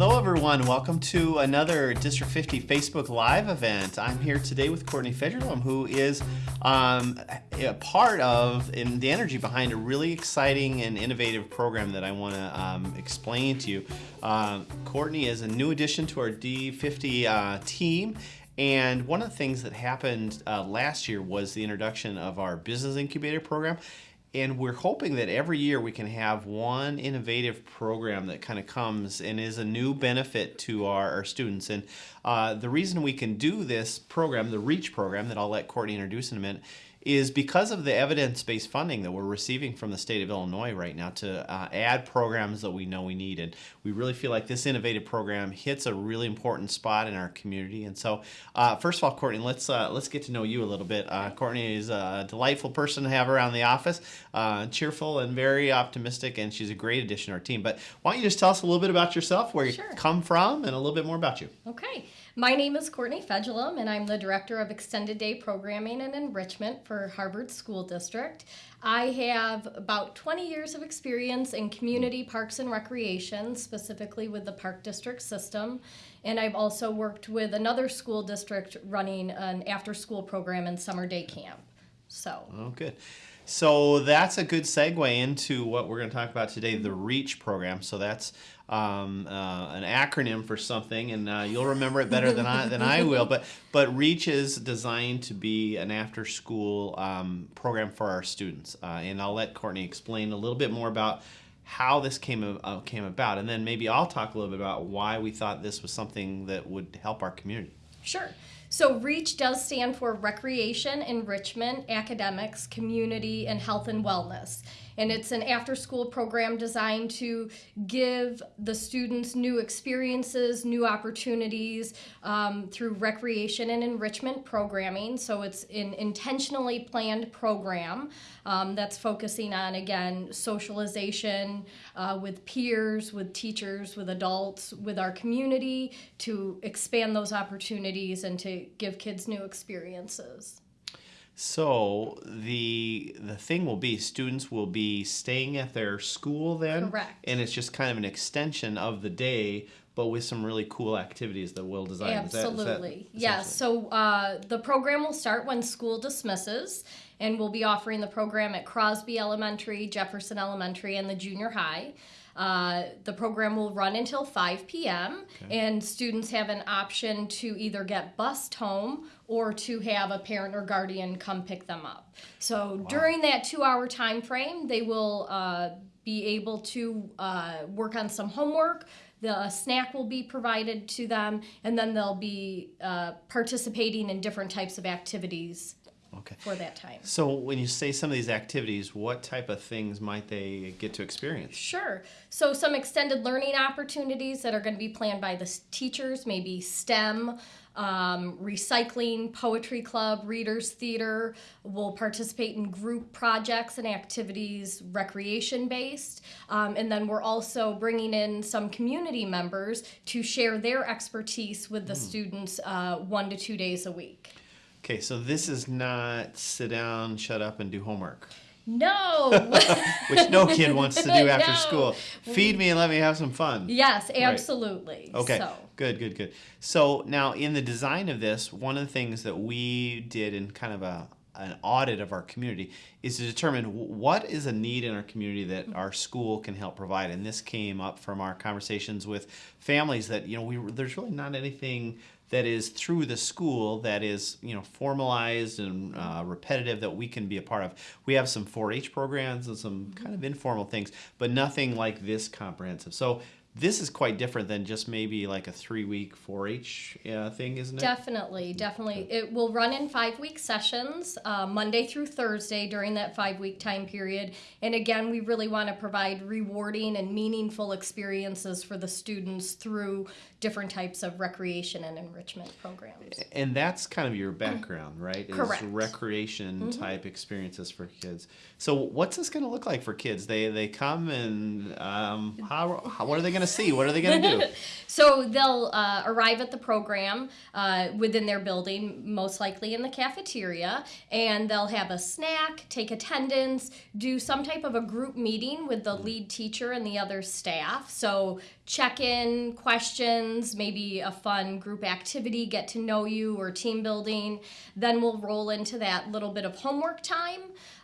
Hello, everyone. Welcome to another District 50 Facebook Live event. I'm here today with Courtney Federlum, who is um, a part of and the energy behind a really exciting and innovative program that I want to um, explain to you. Uh, Courtney is a new addition to our D50 uh, team. And one of the things that happened uh, last year was the introduction of our business incubator program and we're hoping that every year we can have one innovative program that kind of comes and is a new benefit to our, our students. And uh, the reason we can do this program, the REACH program, that I'll let Courtney introduce in a minute, is because of the evidence-based funding that we're receiving from the state of Illinois right now to uh, add programs that we know we need. And we really feel like this innovative program hits a really important spot in our community. And so, uh, first of all, Courtney, let's uh, let's get to know you a little bit. Uh, Courtney is a delightful person to have around the office, uh, cheerful and very optimistic, and she's a great addition to our team. But why don't you just tell us a little bit about yourself, where sure. you come from, and a little bit more about you? Okay. My name is Courtney Fedulum, and I'm the Director of Extended Day Programming and Enrichment for Harvard School District. I have about 20 years of experience in community parks and recreation, specifically with the Park District system. And I've also worked with another school district running an after school program and summer day camp. So, oh, good. So that's a good segue into what we're going to talk about today the REACH program. So that's um, uh, an acronym for something, and uh, you'll remember it better than I than I will. But but Reach is designed to be an after school um, program for our students, uh, and I'll let Courtney explain a little bit more about how this came uh, came about, and then maybe I'll talk a little bit about why we thought this was something that would help our community. Sure. So REACH does stand for Recreation, Enrichment, Academics, Community, and Health and Wellness and it's an after school program designed to give the students new experiences, new opportunities um, through recreation and enrichment programming. So it's an intentionally planned program um, that's focusing on, again, socialization uh, with peers, with teachers, with adults, with our community to expand those opportunities and to give kids new experiences. So the the thing will be students will be staying at their school then, correct? And it's just kind of an extension of the day, but with some really cool activities that we'll design. Absolutely, yes. So uh, the program will start when school dismisses, and we'll be offering the program at Crosby Elementary, Jefferson Elementary, and the junior high. Uh, the program will run until 5 p.m. Okay. and students have an option to either get bused home or to have a parent or guardian come pick them up. So wow. during that two-hour time frame, they will uh, be able to uh, work on some homework. The snack will be provided to them, and then they'll be uh, participating in different types of activities Okay. For that time. So when you say some of these activities, what type of things might they get to experience? Sure. So some extended learning opportunities that are going to be planned by the teachers, maybe STEM, um, recycling, poetry club, readers theater. We'll participate in group projects and activities, recreation based. Um, and then we're also bringing in some community members to share their expertise with the mm. students uh, one to two days a week. Okay, so this is not sit down, shut up, and do homework. No. Which no kid wants to do after no. school. Feed me and let me have some fun. Yes, absolutely. Right. Okay. So. Good, good, good. So now in the design of this, one of the things that we did in kind of a an audit of our community is to determine what is a need in our community that mm-hmm. our school can help provide and this came up from our conversations with families that you know we there's really not anything that is through the school that is you know formalized and uh, repetitive that we can be a part of. We have some 4-H programs and some kind of informal things, but nothing like this comprehensive. So this is quite different than just maybe like a three week 4 H uh, thing, isn't it? Definitely, definitely. It will run in five week sessions, uh, Monday through Thursday during that five week time period. And again, we really want to provide rewarding and meaningful experiences for the students through different types of recreation and enrichment programs. And that's kind of your background, right? Is Correct. recreation mm-hmm. type experiences for kids. So, what's this going to look like for kids? They they come and um, how, how what are they going to see? What are they going to do? so they'll uh, arrive at the program uh, within their building, most likely in the cafeteria, and they'll have a snack, take attendance, do some type of a group meeting with the lead teacher and the other staff. So check in questions, maybe a fun group activity, get to know you, or team building. Then we'll roll into that little bit of homework time.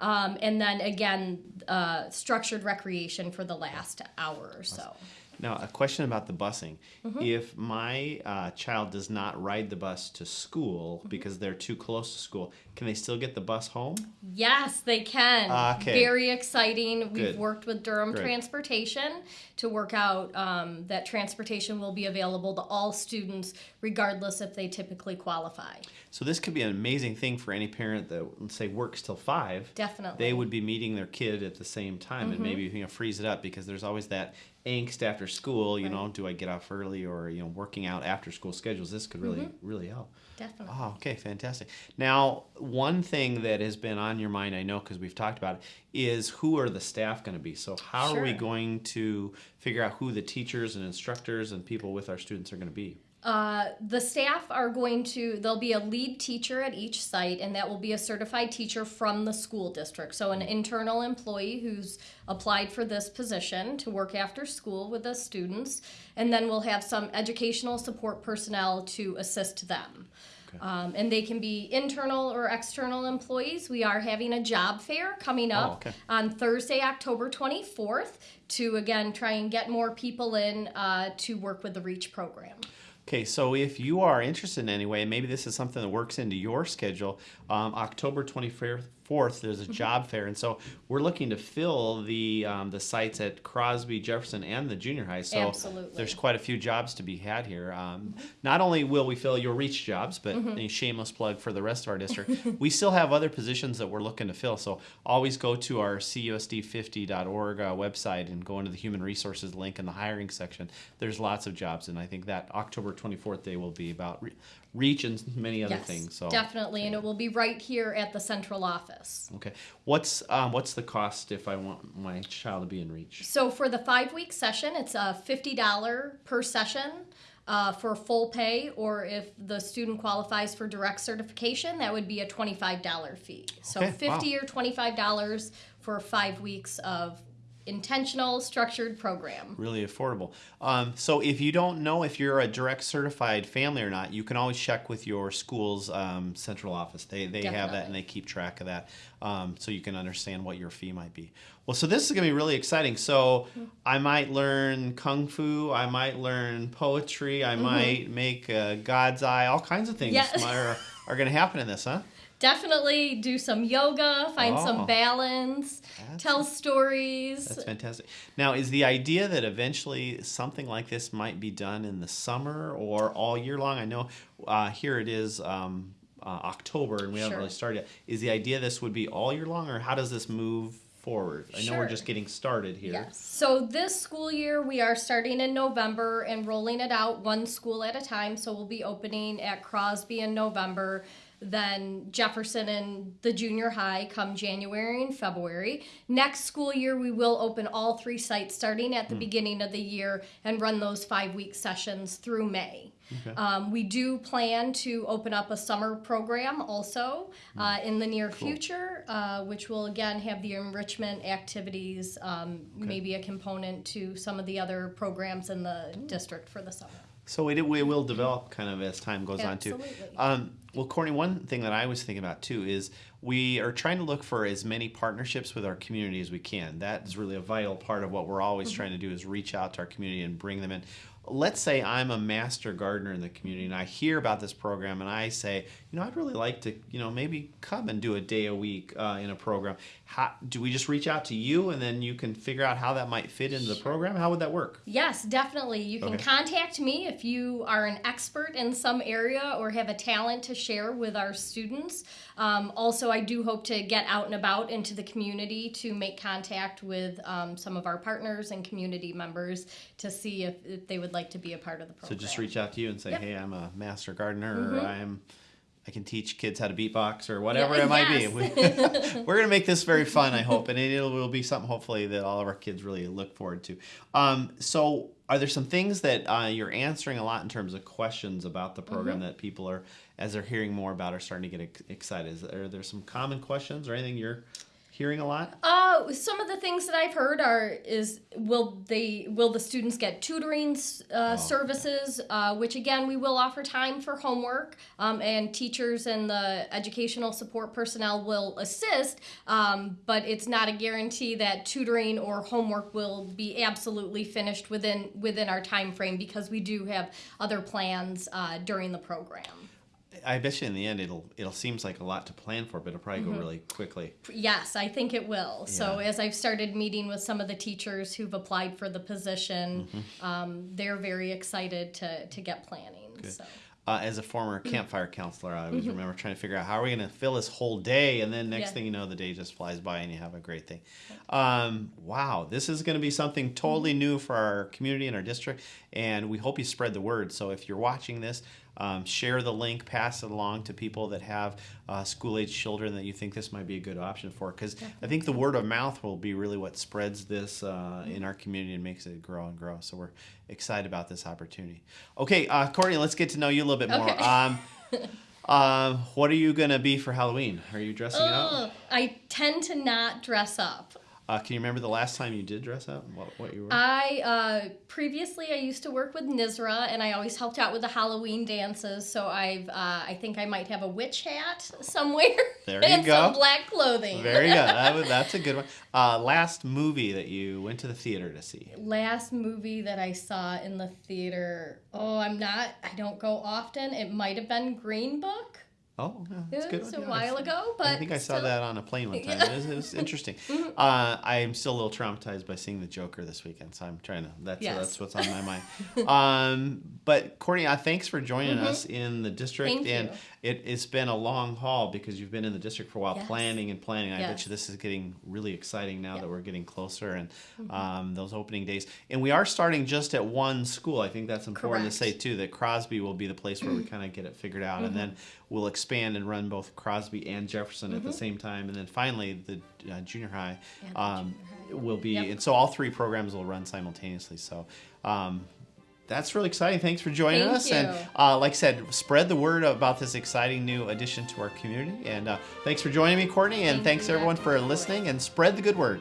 Um, and then again, uh, structured recreation for the last hour or so. Now, a question about the busing. Mm-hmm. If my uh, child does not ride the bus to school mm-hmm. because they're too close to school, can they still get the bus home? Yes, they can. Okay. Very exciting. We've worked with Durham Great. Transportation to work out um, that transportation will be available to all students, regardless if they typically qualify. So this could be an amazing thing for any parent that, let's say, works till five. Definitely. They would be meeting their kid at the same time, mm-hmm. and maybe you know freeze it up because there's always that angst after school. You right. know, do I get off early or you know working out after school schedules? This could really mm-hmm. really help. Definitely. Oh, okay, fantastic. Now, one thing that has been on your mind, I know because we've talked about it, is who are the staff going to be? So, how sure. are we going to figure out who the teachers and instructors and people with our students are going to be? Uh, the staff are going to, there'll be a lead teacher at each site, and that will be a certified teacher from the school district. So, an internal employee who's applied for this position to work after school with the students. And then we'll have some educational support personnel to assist them. Okay. Um, and they can be internal or external employees. We are having a job fair coming up oh, okay. on Thursday, October 24th, to again try and get more people in uh, to work with the REACH program. Okay, so if you are interested in any way, maybe this is something that works into your schedule, um, October 24th, there's a mm-hmm. job fair, and so we're looking to fill the um, the sites at Crosby, Jefferson, and the junior high. So Absolutely. there's quite a few jobs to be had here. Um. Not only will we fill your reach jobs, but mm-hmm. a shameless plug for the rest of our district. we still have other positions that we're looking to fill. So always go to our cusd50.org uh, website and go into the human resources link in the hiring section. There's lots of jobs, and I think that October 24th day will be about re- reach and many other yes, things. So definitely, and it will be right here at the central office. Okay, what's um, what's the cost if I want my child to be in reach? So for the five week session, it's a fifty dollar per session. Uh, for full pay, or if the student qualifies for direct certification, that would be a $25 fee. So okay, 50 wow. or $25 for five weeks of intentional structured program really affordable um, so if you don't know if you're a direct certified family or not you can always check with your school's um, central office they, they have that and they keep track of that um, so you can understand what your fee might be well so this is going to be really exciting so mm-hmm. i might learn kung fu i might learn poetry i mm-hmm. might make god's eye all kinds of things yes. are, are going to happen in this huh definitely do some yoga, find oh, some balance, tell stories. That's fantastic. Now, is the idea that eventually something like this might be done in the summer or all year long? I know uh, here it is. Um, uh, October, and we sure. haven't really started yet. Is the idea this would be all year long, or how does this move forward? I know we're just getting started here. Yes. So this school year we are starting in November and rolling it out one school at a time. So we'll be opening at Crosby in November then Jefferson and the junior high come January and February. Next school year, we will open all three sites starting at the mm. beginning of the year and run those five week sessions through May. Okay. Um, we do plan to open up a summer program also hmm. uh, in the near cool. future, uh, which will again have the enrichment activities, um, okay. maybe a component to some of the other programs in the district for the summer. So we it, it will develop kind of as time goes Absolutely. on too. Um, well, Courtney, one thing that I was thinking about too is we are trying to look for as many partnerships with our community as we can. That is really a vital part of what we're always mm-hmm. trying to do is reach out to our community and bring them in let's say I'm a master gardener in the community and I hear about this program and I say, you know, I'd really like to, you know, maybe come and do a day a week uh, in a program. How, do we just reach out to you and then you can figure out how that might fit into the program? How would that work? Yes, definitely. You can okay. contact me if you are an expert in some area or have a talent to share with our students. Um, also, I do hope to get out and about into the community to make contact with um, some of our partners and community members to see if, if, they would like to be a part of the program. So just reach out to you and say, yep. hey, I'm a master gardener mm-hmm. or I'm I can teach kids how to beatbox or whatever Yeah, it might yes. be. We're going to make this very fun, I hope, and it will be something hopefully that all of our kids really look forward to. Um, so, are there some things that uh, you're answering a lot in terms of questions about the program Mm-hmm. that people are, as they're hearing more about, are starting to get excited? Is, are there some common questions or anything you're hearing a lot? Uh, some of the things that I've heard are is will they will the students get tutoring uh, services, uh, which again we will offer time for homework, um, and teachers and the educational support personnel will assist, um, but it's not a guarantee that tutoring or homework will be absolutely finished within within our time frame because we do have other plans uh, during the program. I bet you in the end it'll it'll seems like a lot to plan for, but it'll probably Mm-hmm. go really quickly. Yes, I think it will. So as I've started meeting with some of the teachers who've applied for the position, Mm-hmm. um, they're very excited to to get planning. So Uh, as a former campfire counselor, I Mm-hmm. always remember trying to figure out how are we going to fill this whole day, and then next Yeah. thing you know, the day just flies by and you have a great thing. Um, wow, this is going to be something totally new for our community and our district, and we hope you spread the word. So if you're watching this, um, share the link, pass it along to people that have uh, school age children that you think this might be a good option for. Because I think the word of mouth will be really what spreads this uh, in our community and makes it grow and grow. So we're excited about this opportunity. Okay, uh, Courtney, let's get to know you a little bit more. Okay. Um, um, what are you going to be for Halloween? Are you dressing up? I tend to not dress up. Uh, can you remember the last time you did dress up? What, what you were? I uh, previously I used to work with NISRA, and I always helped out with the Halloween dances. So I've uh, I think I might have a witch hat somewhere. There you and go. some black clothing. Very good. That that's a good one. Uh, last movie that you went to the theater to see? last movie that I saw in the theater. Oh, I'm not. I don't go often. It might have been Green Book. Oh, yeah, It that's a good. was a Yeah, while I- ago, but I think I saw still- that on a plane one time. It, was, it was interesting. Mm-hmm. uh, I'm still a little traumatized by seeing the Joker this weekend, so I'm trying to. That's Yes. that's what's on my mind. um, but Courtney, uh, thanks for joining us in the district, Mm-hmm. Thank and you. it, it's been a long haul because you've been in the district for a while, Yes. planning and planning. I bet Yes. you this is getting really exciting now. Mm-hmm. that we're getting closer and um, those opening days. And we are starting just at one school. I think that's important to Correct. say too. That Crosby will be the place where we kind of get it figured out, and then we'll expand and run both Crosby and Jefferson at the same time, and then finally the uh, junior high um, junior will be, Yep. and so all three programs will run simultaneously. So. Um, that's really exciting. Thanks for joining Thank us. And uh, like I said, spread the word about this exciting new addition to our community. And uh, thanks for joining me, Courtney. And Thank thanks everyone for listening and spread the good word.